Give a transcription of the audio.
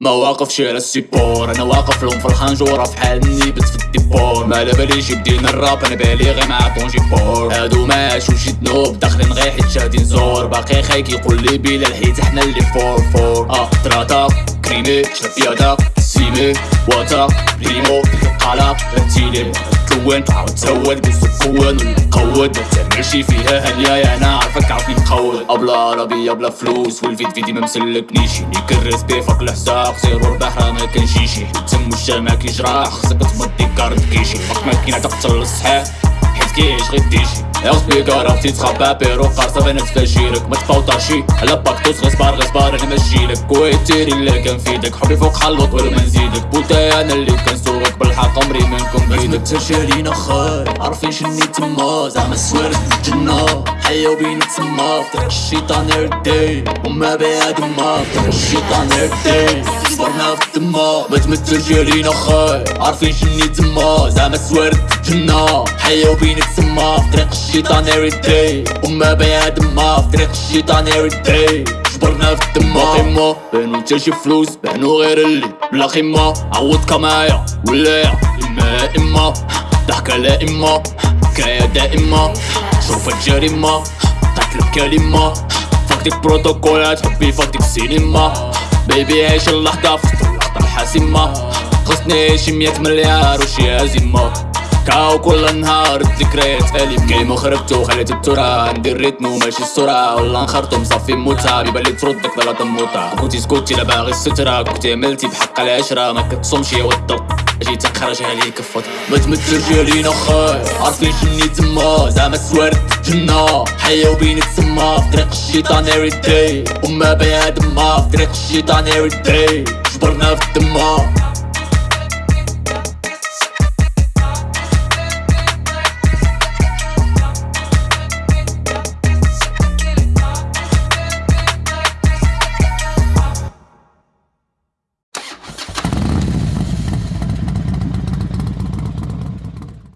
ما شي على السيبور أنا واقف لهم في الخنجورة في حال نيبت في الديبور. ما باليش يدينا الراب أنا بالي غير مع طونجي بور هادو ماشو شي ذنوب داخلين غير حيت شاهدين زور باقي خايك يقول لي بلا الحيت إحنا اللي فور فور. آه تراتا كريمي شاف يادا سيمي واتا بريمو قلق تيلي. تلون تعاود تسود بالسكون ونقود ماشي فيها هنيا أنا عارفك ابلا عربية بلا فلوس والفيد فيدي ما مسلكنيش. نيك الريسبي فوق الحساب زيرو البحر ما كنجيشي تم الجامع كيجرح خصك تمضي كارت كيشي. فك ماكينة تقتل الصحيح حيت كيعيش غير ديشي. يا سبيكر عرفتي تخبى بيرو قارصة أنا تفاجيلك ما تفوطاشي على باكتوس غصبار غصبار أنا ماشيلك كويتيري اللي كان فيدك حبي فوق حلوط ولا ما نزيدك. بوتاي أنا اللي كنسوقك بالحق عمري منكم. بيدك تشالينا خاي عارفين شني تما زعما سوارت الجنة حيا بين تما طريق الشيطان اردي وما بعد ما طريق الشيطان اردي صبرنا في الدما ما تمثلش علينا خاي عارفين شني تما زعما سوارت الجنة حيا بين تما في طريق الشيطان اردي وما بعد ما في طريق الشيطان اردي جبرنا في الدما قيمة بانو تا شي فلوس. بانو غير اللي بلا خيمة عوض كمايا. ولا اما ضحكة لا اما كراية دائمة شوف الجريمة قتل الكلمة فاك ديك بروتوكولات حبي فاك ديك السينما بيبي عيش اللحظة في اللحظة الحاسمة. خصني شي مية مليار وشي هزيمة كاو كل نهار الذكريات أليم كيما خربتو خليت الترا ندير ريتمو ماشي السرعة والله نخرطو مصفي موتا بيبان تردك ضلا تموتا كنتي سكوتي لا باغي السترة كنتي عملتي بحق العشرة ما كتصومش يا ودو جيت تخرج عليك فوت. ما تمثلش علينا خاي عارفين شني تما. زعما سوارت جنة. حيا وبين تسمى. في طريق الشيطان every day. وما بنادم ما. في طريق الشيطان every day. جبرنا في الدمار